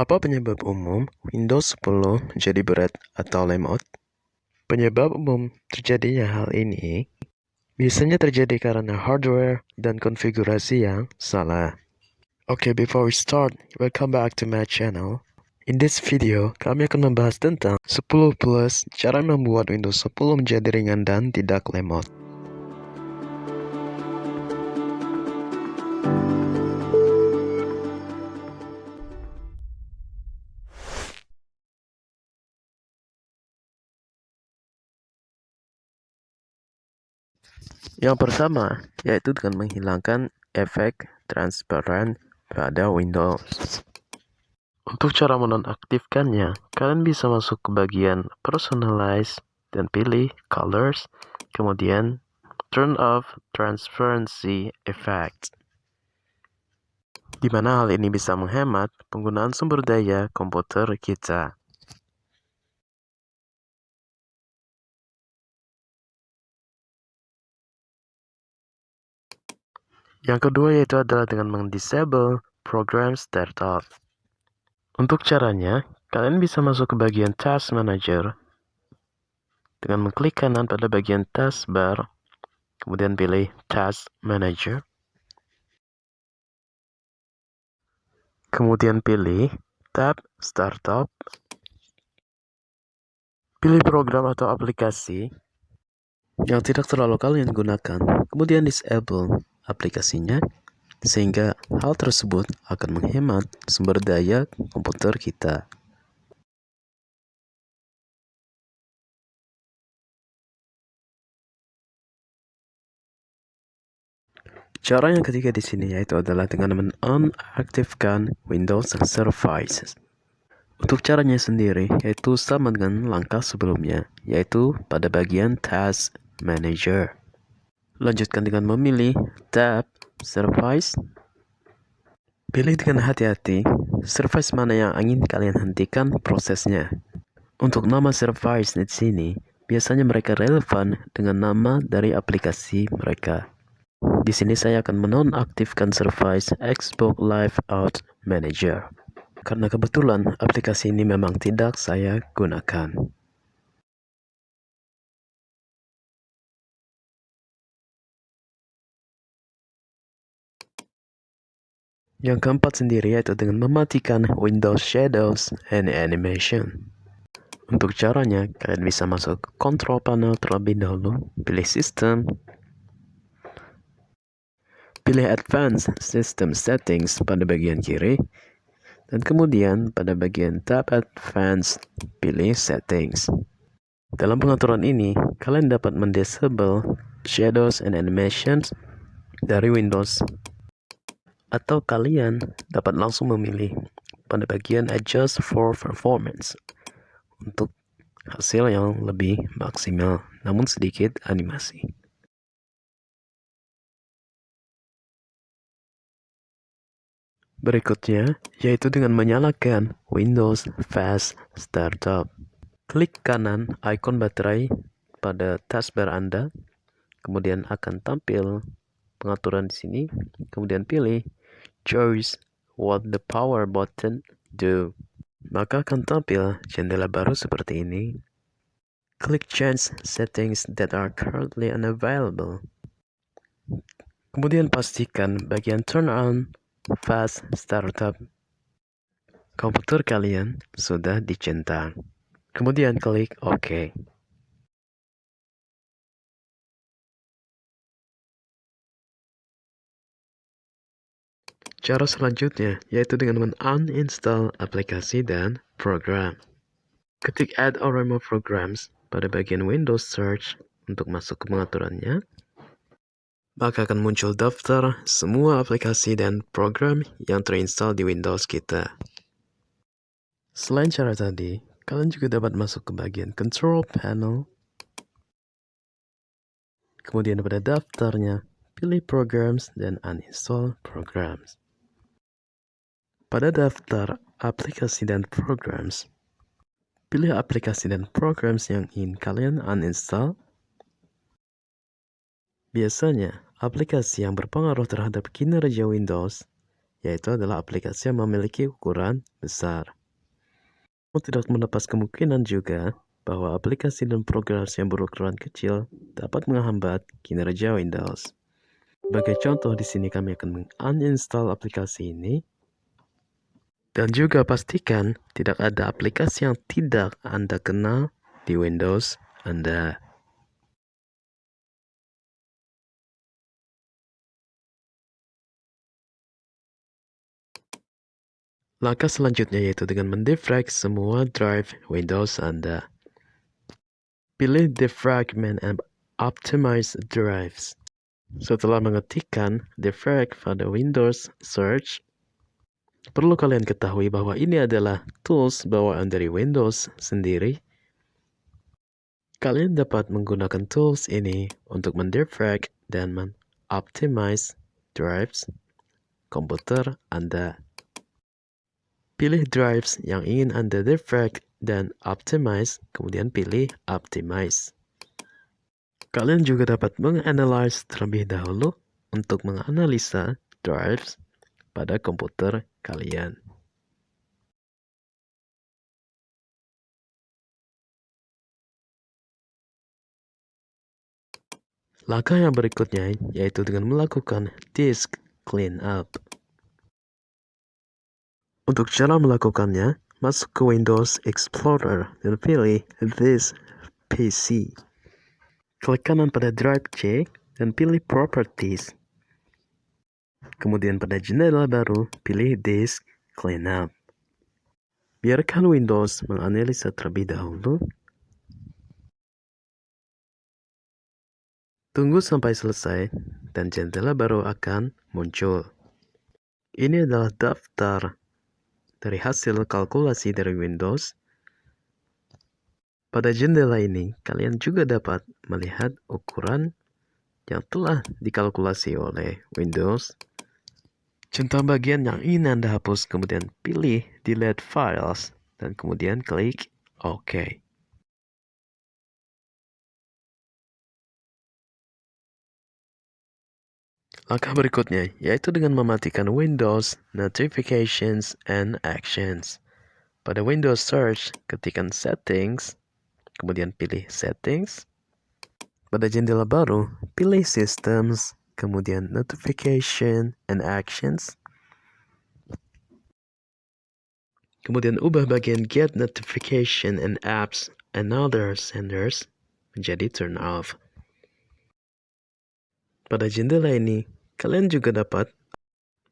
Apa penyebab umum Windows 10 jadi berat atau lemot? Penyebab umum terjadinya hal ini biasanya terjadi karena hardware dan konfigurasi yang salah. Okay, before we start, welcome back to my channel. In this video, kami akan membahas tentang 10 plus cara membuat Windows 10 menjadi ringan dan tidak lemot. Yang pertama, yaitu dengan menghilangkan efek transparan pada Windows. Untuk cara menonaktifkannya, kalian bisa masuk ke bagian Personalize dan pilih Colors, kemudian Turn off Transparency Effect. Di mana hal ini bisa menghemat penggunaan sumber daya komputer kita. Yang kedua yaitu adalah dengan mendisable program startup. Untuk caranya, kalian bisa masuk ke bagian Task Manager dengan mengklik kanan pada bagian taskbar, kemudian pilih Task Manager. Kemudian pilih tab Startup. Pilih program atau aplikasi yang tidak terlalu kalian gunakan, kemudian disable aplikasinya, sehingga hal tersebut akan menghemat sumber daya komputer kita. Cara yang ketiga di sini yaitu adalah dengan menonaktifkan Windows Services. Untuk caranya sendiri yaitu sama dengan langkah sebelumnya, yaitu pada bagian Task Manager. Lanjutkan dengan memilih tab Service. Pilih dengan hati-hati service mana yang ingin kalian hentikan prosesnya. Untuk nama service di sini, biasanya mereka relevan dengan nama dari aplikasi mereka. Di sini saya akan menonaktifkan service Xbox Live Out Manager. Karena kebetulan aplikasi ini memang tidak saya gunakan. Yang keempat sendiri yaitu dengan mematikan Windows Shadows and Animation. Untuk caranya, kalian bisa masuk Control Panel terlebih dahulu, pilih System, pilih Advanced System Settings pada bagian kiri, dan kemudian pada bagian tab Advanced, pilih Settings. Dalam pengaturan ini, kalian dapat mendisable Shadows and Animations dari Windows atau kalian dapat langsung memilih pada bagian adjust for performance untuk hasil yang lebih maksimal namun sedikit animasi. Berikutnya, yaitu dengan menyalakan Windows Fast Startup. Klik kanan ikon baterai pada taskbar Anda, kemudian akan tampil pengaturan di sini, kemudian pilih choose what the power button do. Maka akan tampil jendela baru seperti ini. Klik change settings that are currently unavailable. Kemudian pastikan bagian turn on fast startup. Komputer kalian sudah dicentang. Kemudian klik OK. Cara selanjutnya yaitu dengan men-uninstall aplikasi dan program. Ketik Add or Remove Programs pada bagian Windows Search untuk masuk ke pengaturannya. Maka akan muncul daftar semua aplikasi dan program yang terinstall di Windows kita. Selain cara tadi, kalian juga dapat masuk ke bagian Control Panel. Kemudian pada daftarnya, pilih Programs dan Uninstall Programs. Pada daftar aplikasi dan programs, pilih aplikasi dan programs yang ingin kalian uninstall. Biasanya, aplikasi yang berpengaruh terhadap kinerja Windows yaitu adalah aplikasi yang memiliki ukuran besar. Namun tidak melepas kemungkinan juga bahwa aplikasi dan program yang berukuran kecil dapat menghambat kinerja Windows. Sebagai contoh di sini kami akan menguninstall aplikasi ini dan juga pastikan tidak ada aplikasi yang tidak Anda kenal di Windows Anda. Langkah selanjutnya yaitu dengan mendefrag semua drive Windows Anda. Pilih defragment and optimize drives. Setelah mengetikkan defrag pada Windows Search, perlu kalian ketahui bahwa ini adalah tools bawaan dari Windows sendiri. Kalian dapat menggunakan tools ini untuk mendefrag dan mengoptimize drives komputer Anda. Pilih drives yang ingin Anda defrag dan optimize, kemudian pilih optimize. Kalian juga dapat menganalisis terlebih dahulu untuk menganalisa drives pada komputer kalian. Langkah yang berikutnya yaitu dengan melakukan disk cleanup. Untuk cara melakukannya, masuk ke Windows Explorer dan pilih This PC. Klik kanan pada Drive C dan pilih Properties. Kemudian pada jendela baru, pilih Disk Cleanup. Biarkan Windows menganalisa terlebih dahulu. Tunggu sampai selesai dan jendela baru akan muncul. Ini adalah daftar dari hasil kalkulasi dari Windows. Pada jendela ini, kalian juga dapat melihat ukuran yang telah dikalkulasi oleh Windows. Centang bagian yang ingin Anda hapus, kemudian pilih Delete Files, dan kemudian klik OK. Langkah berikutnya yaitu dengan mematikan Windows Notifications and Actions. Pada Windows Search, ketikkan Settings, kemudian pilih Settings. Pada jendela baru, pilih Systems, kemudian Notification and Actions. Kemudian ubah bagian Get Notification and Apps and Other Senders menjadi Turn Off. Pada jendela ini, Kalian juga dapat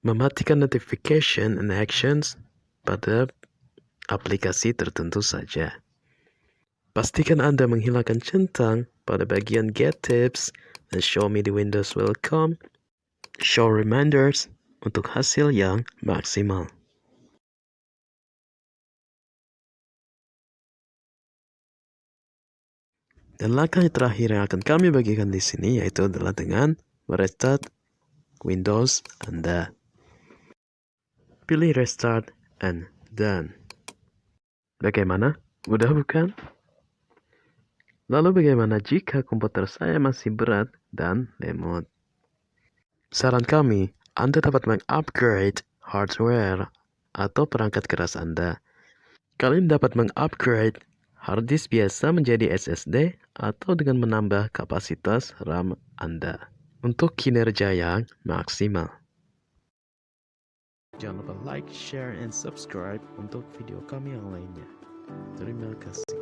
mematikan notification and actions pada aplikasi tertentu saja. Pastikan Anda menghilangkan centang pada bagian Get Tips Show Me the Windows Welcome, Show Reminders untuk hasil yang maksimal. Dan langkah terakhir yang akan kami bagikan di sini yaitu adalah dengan merestart Windows Anda. Pilih Restart and Done. Bagaimana? Mudah bukan? Lalu bagaimana jika komputer saya masih berat dan lemot? Saran kami, Anda dapat mengupgrade hardware atau perangkat keras Anda. Kalian dapat mengupgrade hard disk biasa menjadi SSD atau dengan menambah kapasitas RAM Anda untuk kinerja yang maksimal. Jangan lupa like, share, and subscribe untuk video kami yang lainnya. Terima kasih.